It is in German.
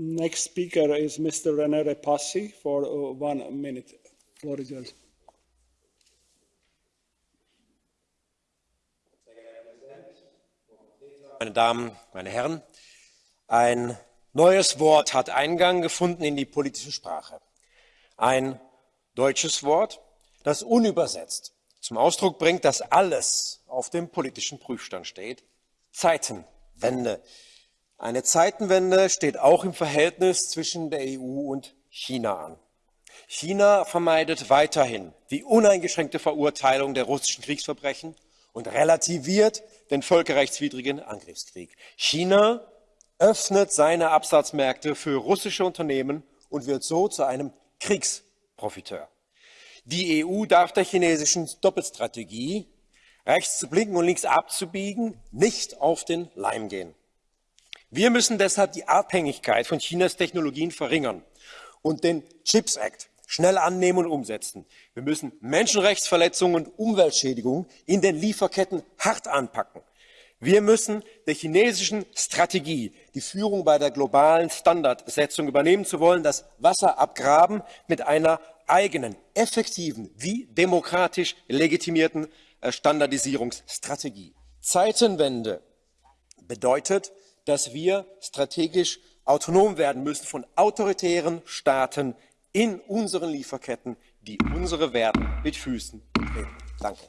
Next speaker is Mr. René Repassi for uh, one minute. Floor is yours. Meine Damen, meine Herren, ein neues Wort hat Eingang gefunden in die politische Sprache. Ein deutsches Wort, das unübersetzt zum Ausdruck bringt, dass alles auf dem politischen Prüfstand steht. Zeitenwende. Eine Zeitenwende steht auch im Verhältnis zwischen der EU und China an. China vermeidet weiterhin die uneingeschränkte Verurteilung der russischen Kriegsverbrechen und relativiert den völkerrechtswidrigen Angriffskrieg. China öffnet seine Absatzmärkte für russische Unternehmen und wird so zu einem Kriegsprofiteur. Die EU darf der chinesischen Doppelstrategie, rechts zu blinken und links abzubiegen, nicht auf den Leim gehen. Wir müssen deshalb die Abhängigkeit von Chinas Technologien verringern und den Chips Act schnell annehmen und umsetzen. Wir müssen Menschenrechtsverletzungen und Umweltschädigungen in den Lieferketten hart anpacken. Wir müssen der chinesischen Strategie, die Führung bei der globalen Standardsetzung übernehmen zu wollen, das Wasser abgraben mit einer eigenen, effektiven wie demokratisch legitimierten äh, Standardisierungsstrategie. Zeitenwende bedeutet, dass wir strategisch autonom werden müssen von autoritären Staaten in unseren Lieferketten, die unsere Werte mit Füßen treten. Danke.